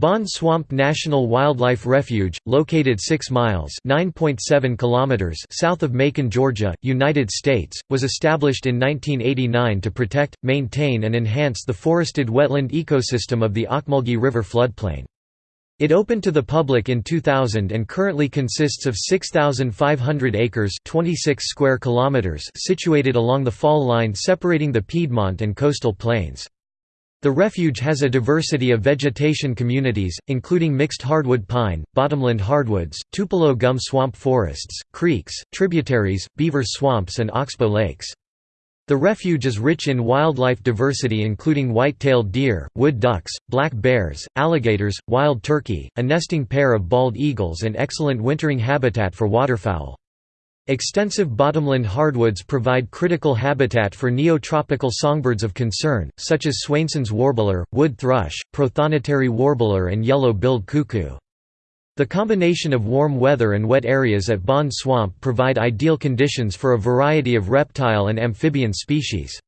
Bond Swamp National Wildlife Refuge, located 6 miles kilometers south of Macon, Georgia, United States, was established in 1989 to protect, maintain and enhance the forested wetland ecosystem of the Ocmulgee River floodplain. It opened to the public in 2000 and currently consists of 6,500 acres 26 square kilometers situated along the fall line separating the Piedmont and coastal plains. The refuge has a diversity of vegetation communities, including mixed hardwood pine, bottomland hardwoods, tupelo gum swamp forests, creeks, tributaries, beaver swamps and oxbow lakes. The refuge is rich in wildlife diversity including white-tailed deer, wood ducks, black bears, alligators, wild turkey, a nesting pair of bald eagles and excellent wintering habitat for waterfowl. Extensive bottomland hardwoods provide critical habitat for neotropical songbirds of concern, such as Swainson's warbler, wood thrush, prothonotary warbler and yellow-billed cuckoo. The combination of warm weather and wet areas at Bond Swamp provide ideal conditions for a variety of reptile and amphibian species.